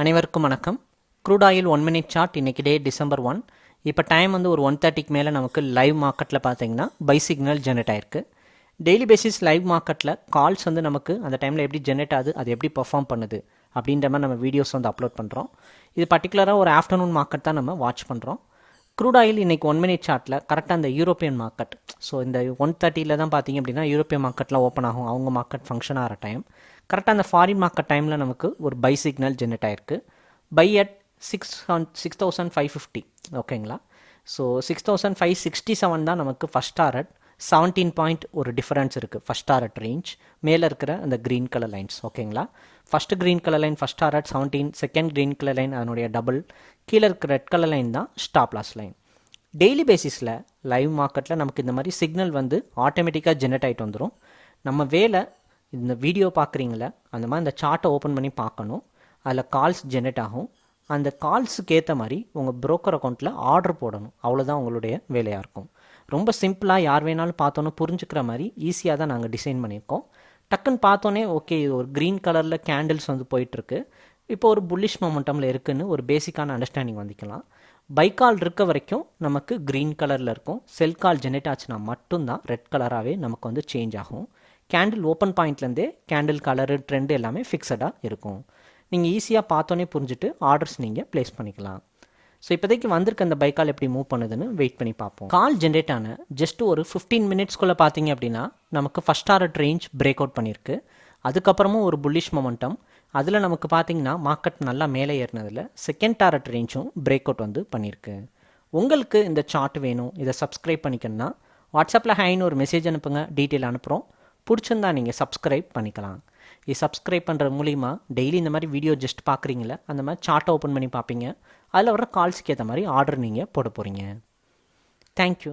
அனைவருக்கும் வணக்கம். Crude oil one minute chart இன்றைக்கி டே டிசம்பர் ஒன் இப்போ டைம் வந்து ஒரு ஒன் தேர்ட்டிக்கு மேலே நமக்கு லைவ் மார்க்கெட்டில் பார்த்தீங்கன்னா பை சிக்னல் ஜென்ரேட் ஆயிருக்கு. டெய்லி பேசிஸ் லைவ் மார்க்கெட்டில் கால்ஸ் வந்து நமக்கு அந்த டைமில் எப்படி ஜென்ரேட் ஆகுது அது எப்படி பர்ஃபார்ம் பண்ணுது அப்படின்ற மாதிரி நம்ம வீடியோஸ் வந்து அப்லோட் பண்ணுறோம் இது பர்டிகுலராக ஒரு ஆஃப்டர்நூன் மார்க்கெட் தான் நம்ம வாட்ச் பண்ணுறோம் க்ரூட் ஆயில் இன்றைக்கி ஒன் மினிட் சார்ட்டில் கரெக்டாக அந்த யூரோப்பியன் மார்க்கெட் ஸோ இந்த ஒன் தேர்ட்டியில் தான் பார்த்தீங்க அப்படின்னா யூரோப்பியன் மார்க்கெட்டில் ஓப்பன் ஆகும். அவங்க மார்க்கெட் ஃபங்க்ஷன் ஆகிற டைம் கரெக்டாக அந்த ஃபாரின் மார்க்கெட் டைமில் நமக்கு ஒரு பை சிக்னல் ஜென்ரேட் ஆயிருக்கு. Buy at six six thousand five fifty ஓகேங்களா so six thousand five sixty seven தான் நமக்கு ஃபஸ்ட் டாரட் செவன்டீன் பாயிண்ட் ஒரு டிஃபரன்ஸ் இருக்குது ஃபஸ்ட் டாரட் ரேஞ்ச் மேலே இருக்கிற அந்த க்ரீன் கலர் லைன்ஸ் ஓகேங்களா first green colour line first target seventeen second green colour line அதனுடைய டபுள் கீழே இருக்கிற ரெட் கலர் லைன் தான் ஸ்டாப் லாஸ் லைன் டெய்லி பேசிஸில் லைவ் மார்க்கெட்டில் நமக்கு இந்த மாதிரி சிக்னல் வந்து ஆட்டோமேட்டிக்காக ஜென்ரேட் ஆகிட்டு வந்துடும் நம்ம வேலை இந்த வீடியோ பார்க்குறீங்கள அந்த மாதிரி இந்த சார்ட்டை ஓப்பன் பண்ணி பார்க்கணும். அதில் கால்ஸ் ஜென்ரேட் ஆகும். அந்த கால்ஸுக்கு ஏற்ற மாதிரி உங்கள் ப்ரோக்கர் அக்கௌண்ட்டில் ஆர்டர் போடணும். அவ்வளோதான் உங்களுடைய வேலையாக இருக்கும். ரொம்ப சிம்பிளாக யார் வேணாலும் பார்த்தோன்னே புரிஞ்சுக்கிற மாதிரி ஈஸியாக தான் நாங்கள் டிசைன் பண்ணியிருக்கோம். டக்குன்னு பார்த்தோன்னே ஓகே இது ஒரு க்ரீன் கலரில் கேண்டில்ஸ் வந்து போயிட்டுருக்கு. இப்போ ஒரு புல்லிஷ் மொமெண்டமில் இருக்குதுன்னு ஒரு பேசிக்கான அண்டர்ஸ்டாண்டிங் வந்துக்கலாம். பைக்கால் இருக்க வரைக்கும் நமக்கு க்ரீன் கலரில் இருக்கும். செல் கால் ஜெனரேட் ஆச்சுன்னா மட்டும்தான் ரெட் கலராகவே நமக்கு வந்து சேஞ்ச் ஆகும். கேண்டில் ஓப்பன் பாயிண்ட்லேருந்தே கேண்டில் கலரு ட்ரெண்டு எல்லாமே ஃபிக்ஸடாக இருக்கும். நீங்கள் ஈஸியாக பார்த்தோன்னே புரிஞ்சுட்டு ஆர்டர்ஸ் நீங்கள் ப்ளேஸ் பண்ணிக்கலாம். ஸோ இப்போதைக்கு வந்திருக்க அந்த பைக்கால் எப்படி மூவ் பண்ணுதுன்னு வெயிட் பண்ணி பார்ப்போம். கால் ஜென்ரேட் ஆன ஜஸ்ட் ஒரு ஃபிஃப்டீன் மினிட்ஸ்க்குள்ளே பார்த்தீங்க அப்படின்னா நமக்கு first order range break out பண்ணியிருக்கு அதுக்கப்புறமும் ஒரு புல்லிஷ் மொமெண்டம் அதில் நமக்கு பார்த்தீங்கன்னா மார்க்கெட் நல்லா மேலே ஏறினதில் செகண்ட் டாரட் ரேஞ்சும் பிரேக் அவுட் வந்து பண்ணியிருக்கு உங்களுக்கு இந்த சார்ட் வேணும் இதை சப்ஸ்கிரைப் பண்ணிக்கணும்னா வாட்ஸ்அப்பில் ஹைன்னு ஒரு மெசேஜ் அனுப்புங்க டீட்டெயில் அனுப்புகிறோம் பிடிச்சிருந்தா நீங்கள் சப்ஸ்கிரைப் பண்ணிக்கலாம். இது சப்ஸ்கிரைப் பண்ணுறது மூலிமா டெய்லி இந்த மாதிரி வீடியோ ஜஸ்ட் பார்க்குறீங்களே அந்த மாதிரி சார்ட்டை ஓப்பன் பண்ணி பார்ப்பீங்க. அதில் வர கால்ஸுக்கு ஏற்ற மாதிரி ஆர்டர் நீங்கள் போட போகிறீங்க தேங்க்யூ